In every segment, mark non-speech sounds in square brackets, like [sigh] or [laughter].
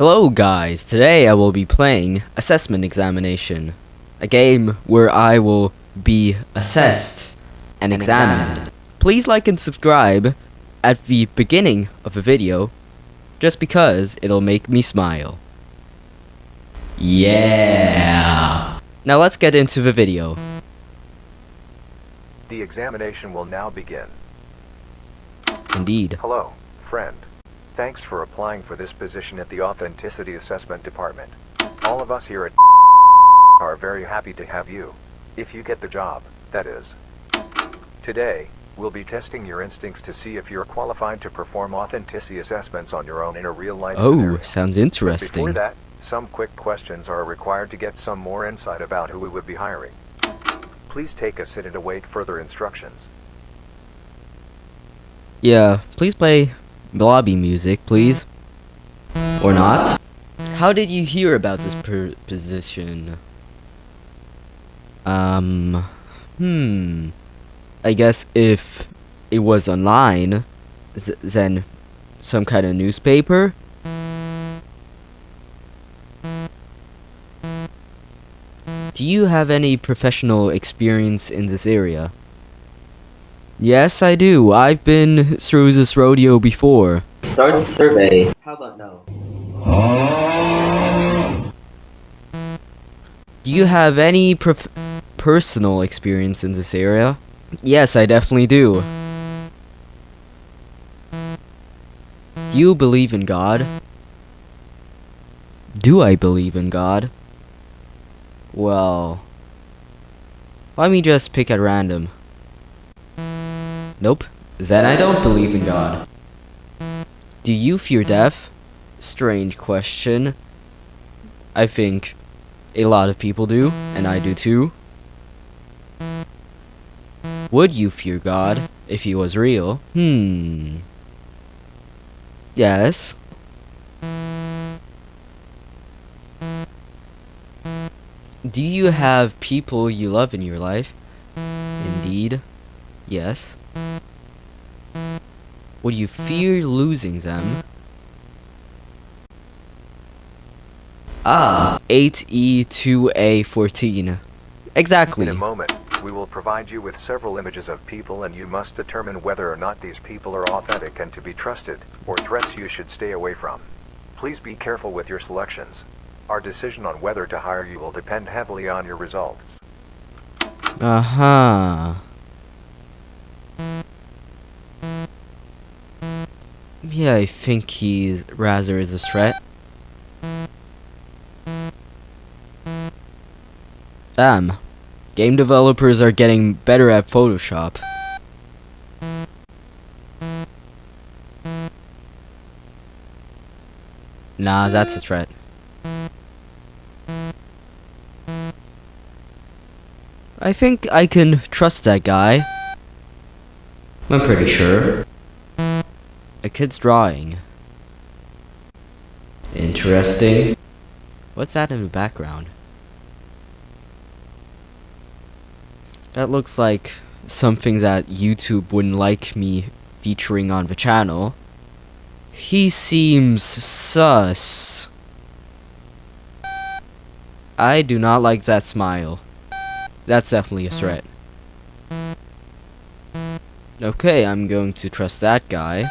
Hello guys, today I will be playing Assessment Examination, a game where I will be assessed and examined. Please like and subscribe at the beginning of the video, just because it'll make me smile. Yeah! Now let's get into the video. The examination will now begin. Indeed. Hello, friend. Thanks for applying for this position at the Authenticity Assessment Department. All of us here at [laughs] are very happy to have you. If you get the job, that is. Today, we'll be testing your instincts to see if you're qualified to perform authenticity assessments on your own in a real-life Oh, scenario. sounds Before interesting. that, some quick questions are required to get some more insight about who we would be hiring. Please take a sit and await further instructions. Yeah, please play lobby music, please. Or not. How did you hear about this position? Um, hmm. I guess if it was online, th then some kind of newspaper? Do you have any professional experience in this area? Yes, I do. I've been through this rodeo before. Start the survey. How about no? Do you have any prof- personal experience in this area? Yes, I definitely do. Do you believe in God? Do I believe in God? Well, let me just pick at random. Nope. Then I don't believe in God. Do you fear death? Strange question. I think a lot of people do, and I do too. Would you fear God if he was real? Hmm. Yes. Do you have people you love in your life? Indeed. Yes. Would you fear losing them? Ah, 8E2A14. Exactly. In a moment, we will provide you with several images of people and you must determine whether or not these people are authentic and to be trusted, or threats you should stay away from. Please be careful with your selections. Our decision on whether to hire you will depend heavily on your results. Uh-huh. Yeah, I think he's Razor is a threat. Damn. Game developers are getting better at Photoshop. Nah, that's a threat. I think I can trust that guy. I'm pretty sure. Kid's drawing. Interesting. What's that in the background? That looks like something that YouTube wouldn't like me featuring on the channel. He seems sus. I do not like that smile. That's definitely a threat. Okay, I'm going to trust that guy.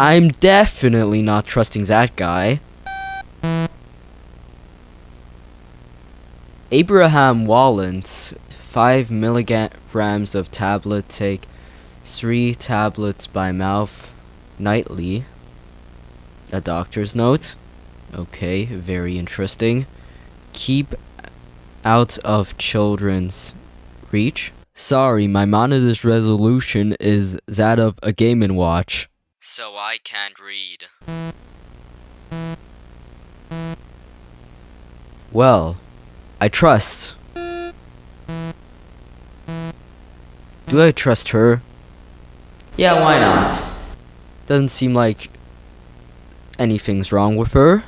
I'm definitely not trusting that guy. Abraham Wallens, 5 milligrams of tablet take 3 tablets by mouth nightly. A doctor's note. Okay, very interesting. Keep out of children's reach. Sorry, my monitor's resolution is that of a Game & Watch. So I can't read. Well, I trust. Do I trust her? Yeah, why not? Doesn't seem like anything's wrong with her.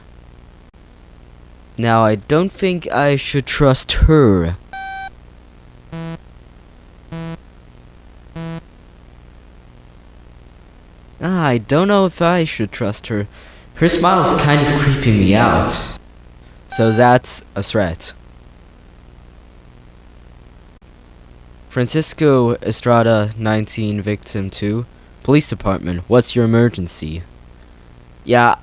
Now, I don't think I should trust her. I don't know if I should trust her. Her smile is kind of creeping me out. So that's a threat. Francisco Estrada, 19, victim 2. Police department, what's your emergency? Yeah,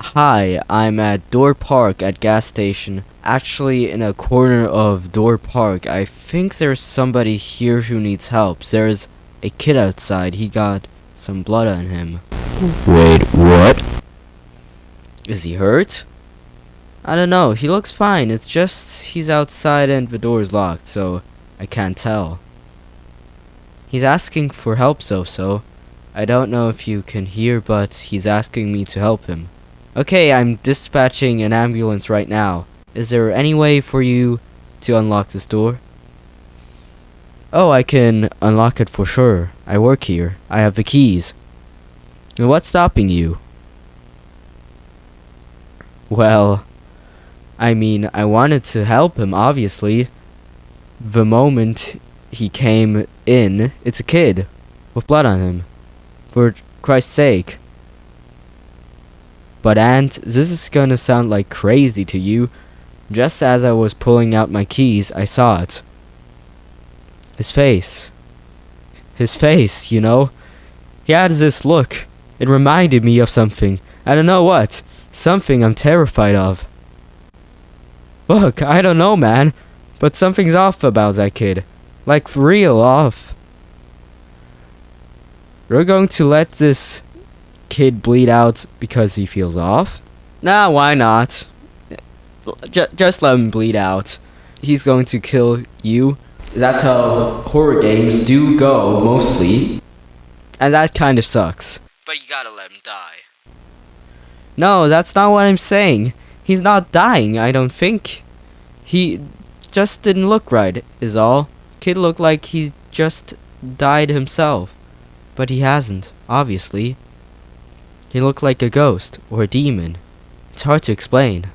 hi, I'm at Door Park at gas station. Actually, in a corner of Door Park. I think there's somebody here who needs help. There's a kid outside. He got some blood on him. Wait, what? Is he hurt? I don't know. He looks fine. It's just he's outside and the door's locked, so I can't tell. He's asking for help, so so. I don't know if you can hear, but he's asking me to help him. Okay, I'm dispatching an ambulance right now. Is there any way for you to unlock this door? Oh, I can unlock it for sure. I work here. I have the keys. What's stopping you? Well, I mean, I wanted to help him, obviously. The moment he came in, it's a kid with blood on him. For Christ's sake. But Aunt, this is gonna sound like crazy to you. Just as I was pulling out my keys, I saw it. His face. His face, you know? He had this look. It reminded me of something. I don't know what. Something I'm terrified of. Look, I don't know, man. But something's off about that kid. Like, real off. We're going to let this kid bleed out because he feels off? Nah, why not? J just let him bleed out. He's going to kill you. That's how horror games do go, mostly. And that kind of sucks. But you gotta let him die. No, that's not what I'm saying. He's not dying, I don't think. He just didn't look right, is all. Kid looked like he just died himself. But he hasn't, obviously. He looked like a ghost, or a demon. It's hard to explain.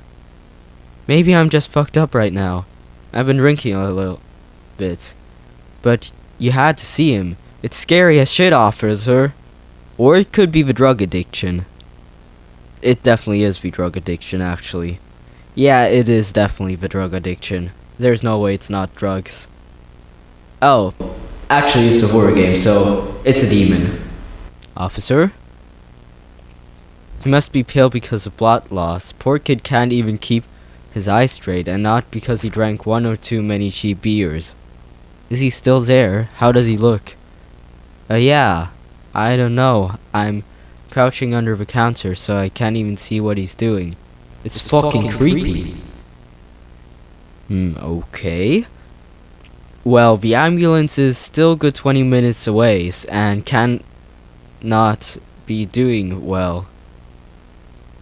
Maybe I'm just fucked up right now. I've been drinking a little bit. But you had to see him. It's scary as shit, officer. Or it could be the drug addiction. It definitely is the drug addiction, actually. Yeah, it is definitely the drug addiction. There's no way it's not drugs. Oh, actually it's a horror game, so it's a demon. Officer? He must be pale because of blood loss. Poor kid can't even keep his eyes straight, and not because he drank one or too many cheap beers. Is he still there? How does he look? Uh, yeah. I don't know. I'm crouching under the counter, so I can't even see what he's doing. It's, it's fucking, fucking creepy. creepy. Hmm, okay. Well, the ambulance is still good 20 minutes away, and can not be doing well.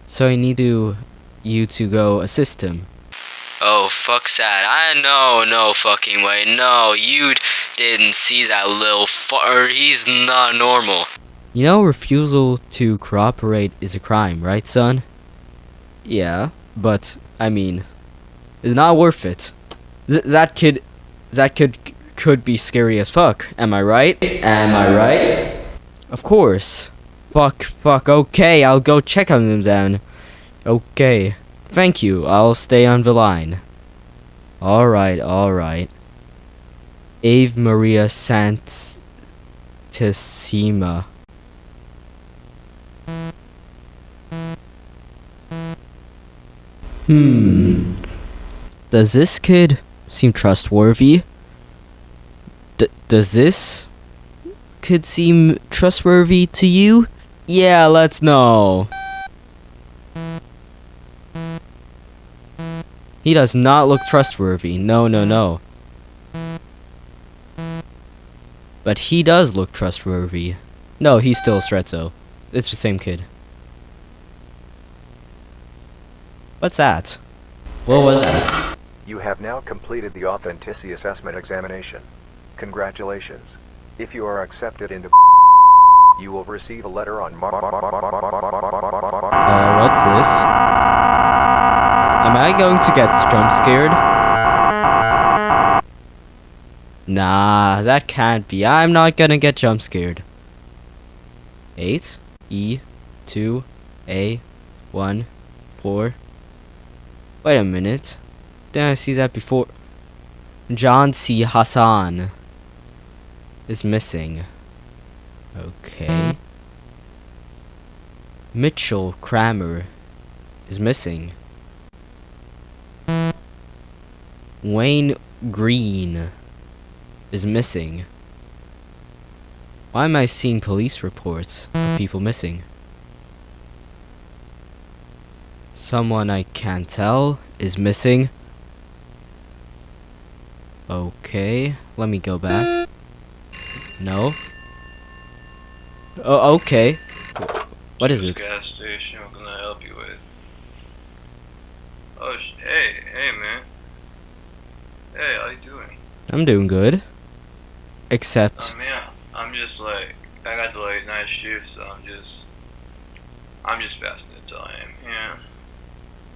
So I need to, you to go assist him. Oh, fuck that. I know, no fucking way. No, you didn't see that little far. He's not normal. You know, refusal to cooperate is a crime, right, son? Yeah, but, I mean, it's not worth it. Th that kid, that kid could be scary as fuck. Am I right? Am I right? Of course. Fuck, fuck, okay, I'll go check on them then. Okay. Thank you, I'll stay on the line. Alright, alright. Ave Maria Santissima. Hmm. Does this kid seem trustworthy? D does this kid seem trustworthy to you? Yeah, let's know. He does not look trustworthy. No, no, no. But he does look trustworthy. No, he's still Strezzo. It's the same kid. What's that? What was that? You have now completed the authenticity assessment examination. Congratulations. If you are accepted into you will receive a letter on Uh, what's this? Am I going to get jump scared? Nah, that can't be. I'm not gonna get jump scared. Eight? E two A one four. Wait a minute. Didn't I see that before? John C. Hassan is missing. Okay. Mitchell Kramer is missing. Wayne Green is missing. Why am I seeing police reports of people missing? Someone I can't tell is missing. Okay, let me go back. No. Oh, okay. What is it? Gas station. What can I help you with? Oh, sh- hey, hey, man. Hey, how you doing? I'm doing good. Except, Um, yeah, I'm just like, I got the late night shift, so I'm just, I'm just fasting until I am. Yeah.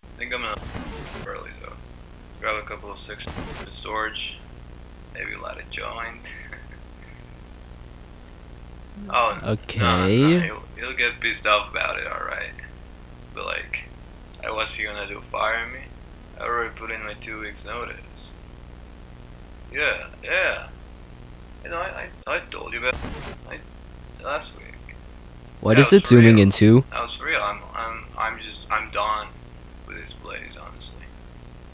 I think I'm gonna early though. Grab a couple of six storage, maybe a joint. [laughs] oh, no, Okay. No, no, he'll, he'll get pissed off about it, alright. But like, I he gonna do? Fire me? I already put in my two weeks notice. Yeah, yeah. You know, I, I, I told you about I, last week. what Yeah, it zooming real. into? That was real. I'm, I'm, I'm just, I'm done with this place, honestly.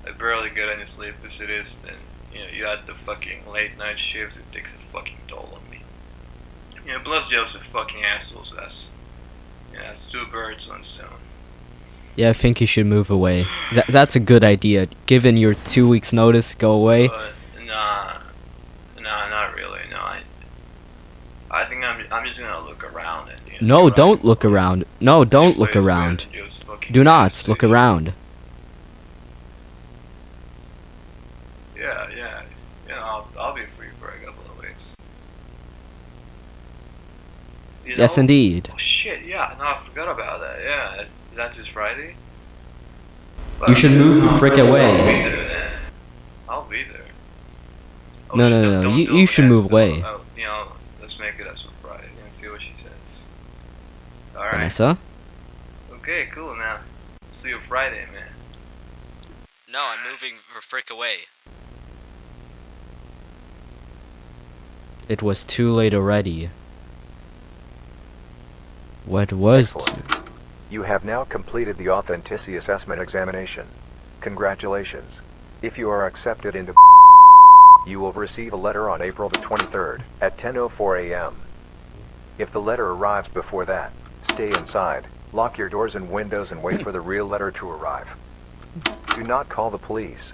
I barely get any sleep as it is, and you know, you had the fucking late night shift. It takes a fucking toll on me. Yeah, plus Joe's a fucking asshole. So that's, yeah, it's two birds, one stone. Yeah, I think you should move away. That, that's a good idea. Given your two weeks notice, go away. But nah, nah, not really. No, I, I think I'm, I'm just gonna look around and. You know, No, don't look around. No, don't look around. good, Joe's fucking Do not look around. Yeah, yeah. You know, I'll, I'll be free for a couple of weeks. You Yes, know? indeed. Oh, shit, yeah, no, I forgot about that. Yeah, is that just Friday? You should move the frick I'll away. be there. I'll be there. Oh, No, no, don't- no, you- you should move away. Oh, you know, let's make it as a Friday and see what she says. Alright. Vanessa? Okay, cool, now. See you Friday, man. No, I'm moving the frick away. It was too late already. What was Excellent. You have now completed the authenticity assessment examination. Congratulations. If you are accepted into you will receive a letter on April the 23rd at 10:04 a.m. If the letter arrives before that, stay inside, lock your doors and windows and wait for the real letter to arrive. Do not call the police.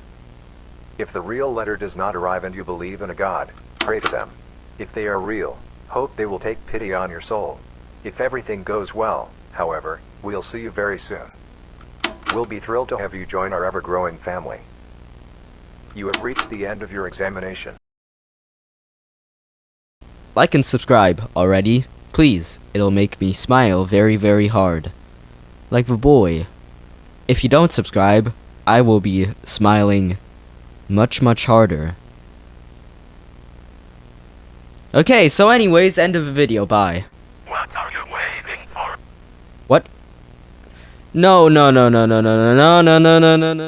If the real letter does not arrive and you believe in a God, pray to them. If they are real, hope they will take pity on your soul. If everything goes well, however, we'll see you very soon. We'll be thrilled to have you join our ever-growing family. You have reached the end of your examination. Like and subscribe already. Please, it'll make me smile very, very hard. Like the boy. If you don't subscribe, I will be smiling much, much harder. Okay, so anyways, end of the video, bye. What are you waiting for? What? No, no, no, no, no, no, no, no, no, no, no, no.